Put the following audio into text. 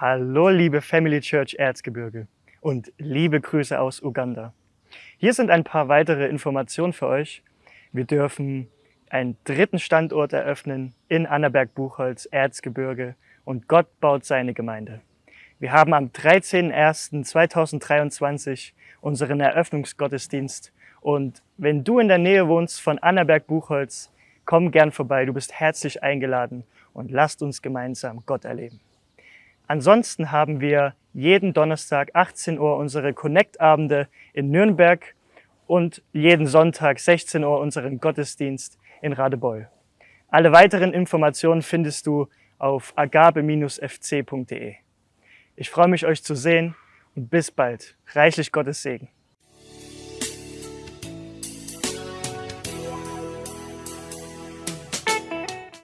Hallo liebe Family Church Erzgebirge und liebe Grüße aus Uganda. Hier sind ein paar weitere Informationen für euch. Wir dürfen einen dritten Standort eröffnen in Annaberg-Buchholz, Erzgebirge und Gott baut seine Gemeinde. Wir haben am 13.01.2023 unseren Eröffnungsgottesdienst und wenn du in der Nähe wohnst von Annaberg-Buchholz, komm gern vorbei, du bist herzlich eingeladen und lasst uns gemeinsam Gott erleben. Ansonsten haben wir jeden Donnerstag 18 Uhr unsere Connect-Abende in Nürnberg und jeden Sonntag 16 Uhr unseren Gottesdienst in Radebeul. Alle weiteren Informationen findest du auf agabe-fc.de. Ich freue mich, euch zu sehen und bis bald. Reichlich Gottes Segen.